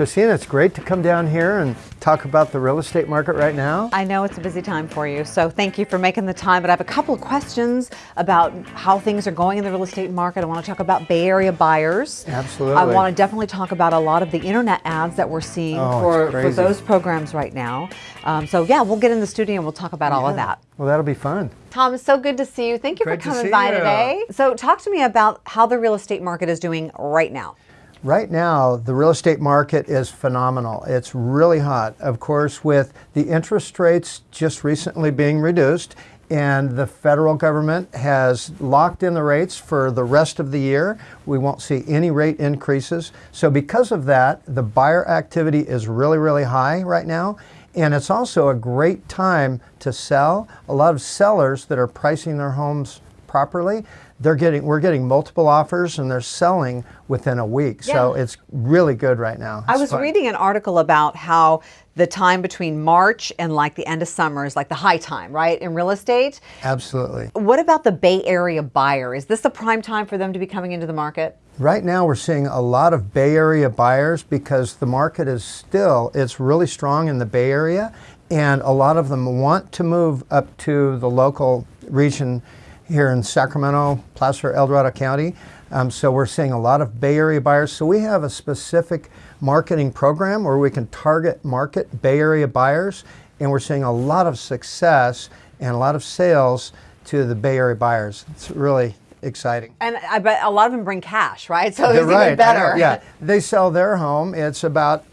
Christina, it's great to come down here and talk about the real estate market right now. I know it's a busy time for you, so thank you for making the time. But I have a couple of questions about how things are going in the real estate market. I want to talk about Bay Area buyers. Absolutely. I want to definitely talk about a lot of the internet ads that we're seeing Oh, for, for those programs right now. Um, so yeah, we'll get in the studio and we'll talk about all of that. Well, that'll be fun. Tom, it's so good to see you. Thank you Great for coming by you. today. So talk to me about how the real estate market is doing right now. Right now, the real estate market is phenomenal. It's really hot. Of course, with the interest rates just recently being reduced, and the federal government has locked in the rates for the rest of the year. We won't see any rate increases. So, because of that, the buyer activity is really, really high right now. And it's also a great time to sell. A lot of sellers that are pricing their homes properly, they're getting we're getting multiple offers and they're selling within a week. So it's really good right now. I was fun. reading an article about how the time between March and like the end of summer is like the high time, right, in real estate. Absolutely. What about the Bay Area buyer? Is this the prime time for them to be coming into the market? Right now we're seeing a lot of Bay Area buyers because the market is still it's really strong in the Bay Area and a lot of them want to move up to the local region here in Sacramento, Placer, El Dorado County. Um, so we're seeing a lot of Bay Area buyers. So we have a specific marketing program where we can target market Bay Area buyers and we're seeing a lot of success and a lot of sales to the Bay Area buyers. It's really exciting. And I bet a lot of them bring cash, right? So it's right. even better. Yeah, they sell their home. It's about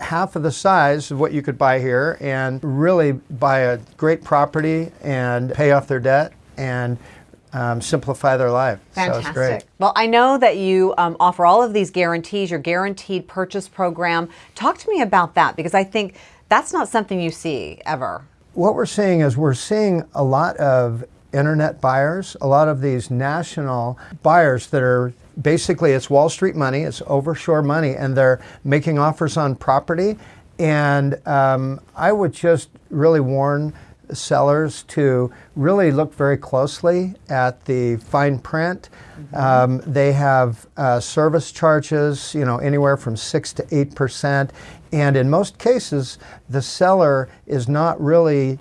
half of the size of what you could buy here, and really buy a great property and pay off their debt and um, simplify their life. So Fantastic. great. Well, I know that you um, offer all of these guarantees, your guaranteed purchase program. Talk to me about that because I think that's not something you see ever. What we're seeing is we're seeing a lot of internet buyers, a lot of these national buyers that are basically it's Wall Street money, it's overshore money, and they're making offers on property. And um, I would just really warn sellers to really look very closely at the fine print. Um, they have uh, service charges, you know, anywhere from six to eight percent, and in most cases, the seller is not really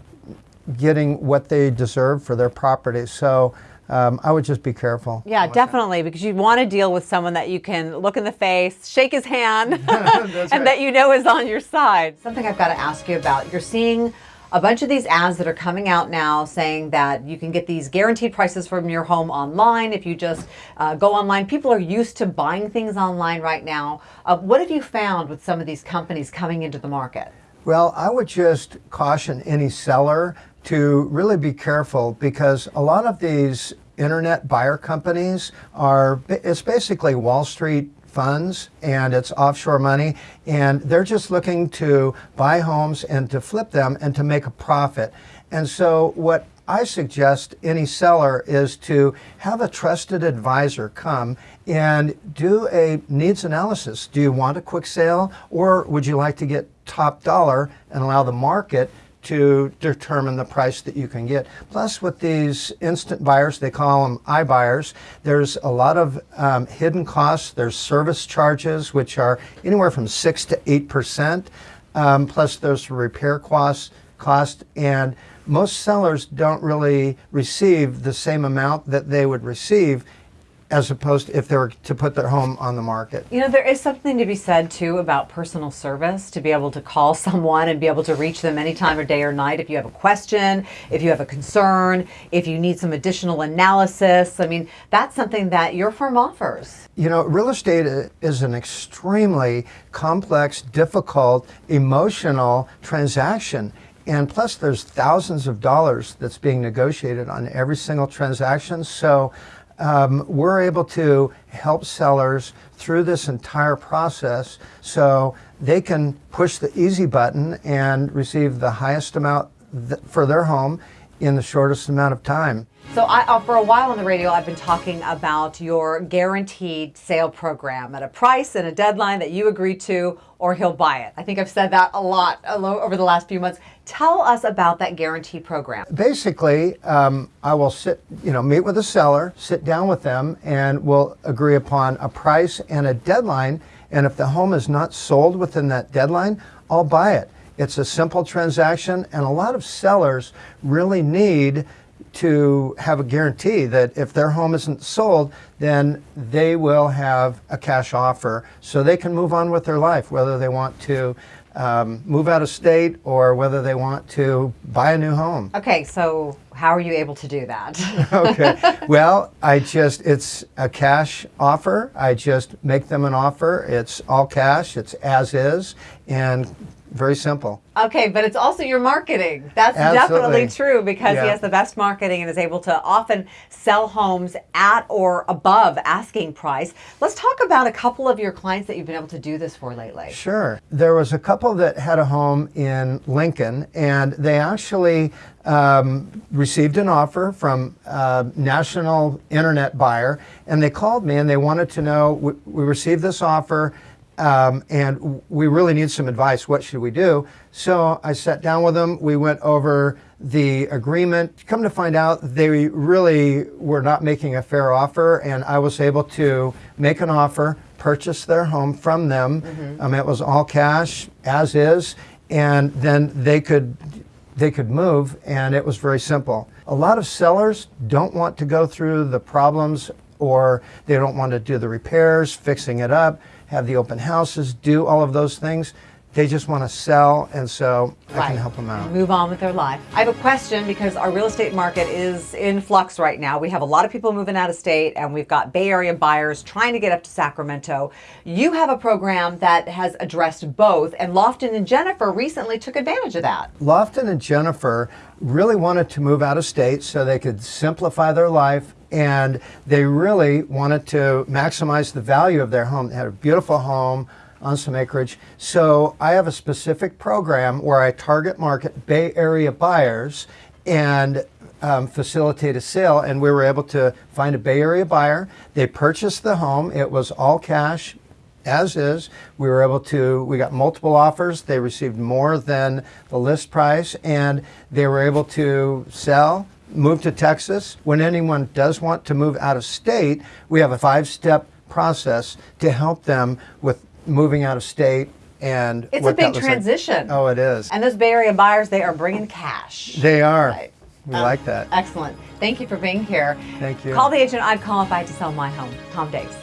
getting what they deserve for their property. So um, I would just be careful. Yeah, definitely, because you want to deal with someone that you can look in the face, shake his hand, and that you know is on your side. Something I've got to ask you about. You're seeing a bunch of these ads that are coming out now saying that you can get these guaranteed prices from your home online if you just uh, go online. People are used to buying things online right now. Uh, what have you found with some of these companies coming into the market? Well, I would just caution any seller to really be careful because a lot of these internet buyer companies are, it's basically Wall Street funds and it's offshore money and they're just looking to buy homes and to flip them and to make a profit. And so what I suggest any seller is to have a trusted advisor come and do a needs analysis. Do you want a quick sale or would you like to get top dollar and allow the market to determine the price that you can get. Plus, with these instant buyers, they call them iBuyers, there's a lot of um, hidden costs. There's service charges, which are anywhere from 6 to 8%. Um, plus, there's repair costs, cost, and most sellers don't really receive the same amount that they would receive as opposed to if they were to put their home on the market. You know, there is something to be said too about personal service to be able to call someone and be able to reach them anytime of day or night if you have a question, if you have a concern, if you need some additional analysis. I mean, that's something that your firm offers. You know, real estate is an extremely complex, difficult, emotional transaction. And plus, there's thousands of dollars that's being negotiated on every single transaction. So um, we're able to help sellers through this entire process so they can push the easy button and receive the highest amount th- for their home in the shortest amount of time. So I, uh, for a while on the radio, I've been talking about your guaranteed sale program at a price and a deadline that you agree to, or he'll buy it. I think I've said that a lot over the last few months. Tell us about that guarantee program. Basically, um, I will sit, you know, meet with the seller, sit down with them, and we'll agree upon a price and a deadline. And if the home is not sold within that deadline, I'll buy it. It's a simple transaction, and a lot of sellers really need to have a guarantee that if their home isn't sold, then they will have a cash offer so they can move on with their life, whether they want to um, move out of state or whether they want to buy a new home. Okay, so how are you able to do that? okay, well, I just, it's a cash offer. I just make them an offer. It's all cash, it's as is, and very simple. Okay, but it's also your marketing. That's Absolutely. definitely true because yeah. he has the best marketing and is able to often sell homes at or above asking price. Let's talk about a couple of your clients that you've been able to do this for lately. Sure. There was a couple that had a home in Lincoln and they actually um, received an offer from a national internet buyer and they called me and they wanted to know we, we received this offer um, and we really need some advice. What should we do? So I sat down with them. We went over the agreement. Come to find out, they really were not making a fair offer, and I was able to make an offer, purchase their home from them. Mm-hmm. Um, it was all cash, as is, and then they could they could move, and it was very simple. A lot of sellers don't want to go through the problems, or they don't want to do the repairs, fixing it up have the open houses, do all of those things. They just want to sell, and so right. I can help them out. Move on with their life. I have a question because our real estate market is in flux right now. We have a lot of people moving out of state, and we've got Bay Area buyers trying to get up to Sacramento. You have a program that has addressed both, and Lofton and Jennifer recently took advantage of that. Lofton and Jennifer really wanted to move out of state so they could simplify their life and they really wanted to maximize the value of their home. They had a beautiful home on some acreage. So I have a specific program where I target market Bay Area buyers and um, facilitate a sale. And we were able to find a Bay Area buyer. They purchased the home. It was all cash, as is. We were able to, we got multiple offers. They received more than the list price and they were able to sell move to Texas. When anyone does want to move out of state, we have a five step process to help them with moving out of state and it's a big transition. Like. Oh, it is. And those Bay Area buyers, they are bringing cash. They are. Right. We um, like that. Excellent. Thank you for being here. Thank you. Call the agent I'd call if I had to sell my home. Tom Daves.